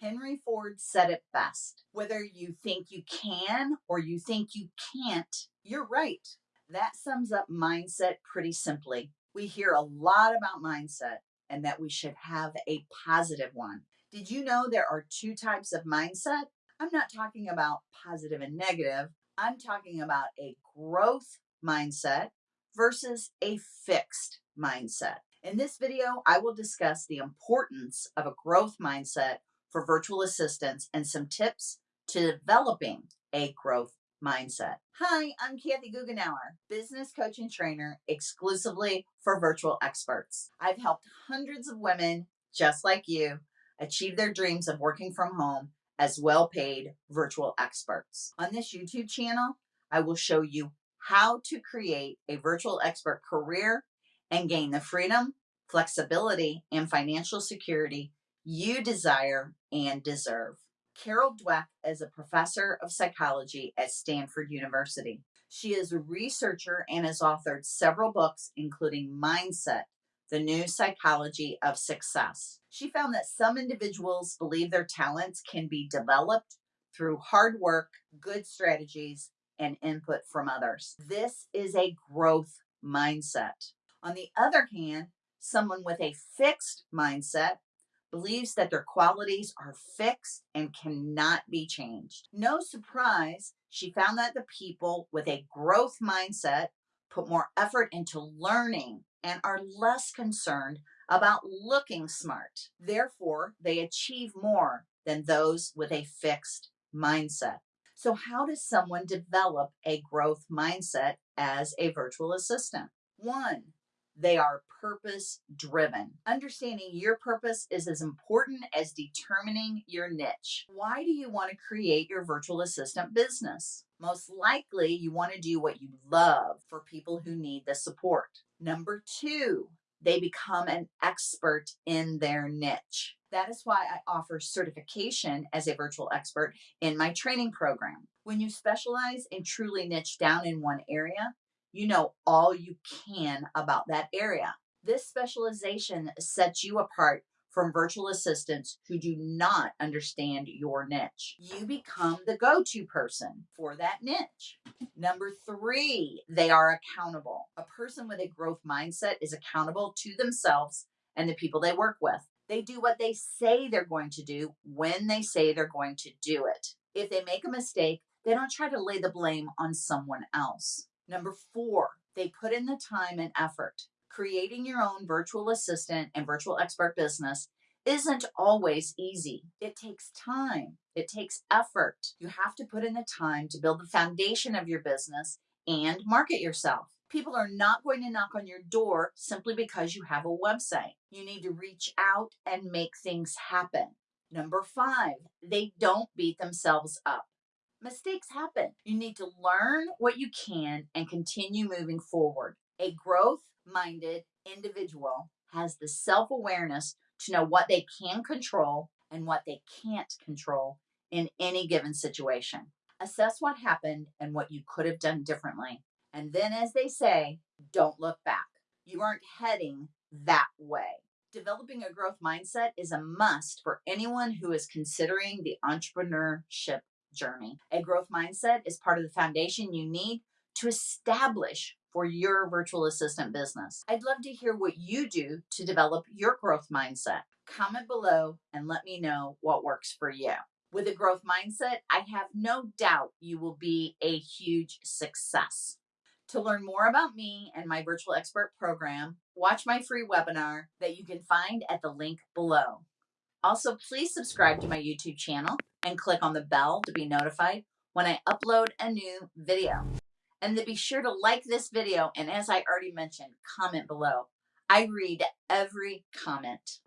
Henry Ford said it best. Whether you think you can or you think you can't, you're right. That sums up mindset pretty simply. We hear a lot about mindset and that we should have a positive one. Did you know there are two types of mindset? I'm not talking about positive and negative. I'm talking about a growth mindset versus a fixed mindset. In this video, I will discuss the importance of a growth mindset for virtual assistants and some tips to developing a growth mindset. Hi, I'm Kathy Goughenour, business coach and trainer exclusively for virtual experts. I've helped hundreds of women just like you achieve their dreams of working from home as well paid virtual experts. On this YouTube channel, I will show you how to create a virtual expert career and gain the freedom, flexibility, and financial security you desire and deserve. Carol Dweck is a professor of psychology at Stanford University. She is a researcher and has authored several books, including Mindset, the New Psychology of Success. She found that some individuals believe their talents can be developed through hard work, good strategies, and input from others. This is a growth mindset. On the other hand, someone with a fixed mindset believes that their qualities are fixed and cannot be changed. No surprise, she found that the people with a growth mindset put more effort into learning and are less concerned about looking smart. Therefore, they achieve more than those with a fixed mindset. So, how does someone develop a growth mindset as a virtual assistant? One, they are purpose driven. Understanding your purpose is as important as determining your niche. Why do you want to create your virtual assistant business? Most likely, you want to do what you love for people who need the support. Number two, they become an expert in their niche. That is why I offer certification as a virtual expert in my training program. When you specialize and truly niche down in one area, you know all you can about that area. This specialization sets you apart from virtual assistants who do not understand your niche. You become the go to person for that niche. Number three, they are accountable. A person with a growth mindset is accountable to themselves and the people they work with. They do what they say they're going to do when they say they're going to do it. If they make a mistake, they don't try to lay the blame on someone else. Number four, they put in the time and effort. Creating your own virtual assistant and virtual expert business isn't always easy. It takes time, it takes effort. You have to put in the time to build the foundation of your business and market yourself. People are not going to knock on your door simply because you have a website. You need to reach out and make things happen. Number five, they don't beat themselves up mistakes happen. You need to learn what you can and continue moving forward. A growth minded individual has the self awareness to know what they can control and what they can't control in any given situation. Assess what happened and what you could have done differently. And then, as they say, don't look back. You aren't heading that way. Developing a growth mindset is a must for anyone who is considering the entrepreneurship journey. A growth mindset is part of the foundation you need to establish for your virtual assistant business. I'd love to hear what you do to develop your growth mindset. Comment below and let me know what works for you. With a growth mindset, I have no doubt you will be a huge success. To learn more about me and my virtual expert program, watch my free webinar that you can find at the link below. Also, please subscribe to my YouTube channel and click on the bell to be notified when I upload a new video. And to be sure to like this video, and as I already mentioned, comment below. I read every comment.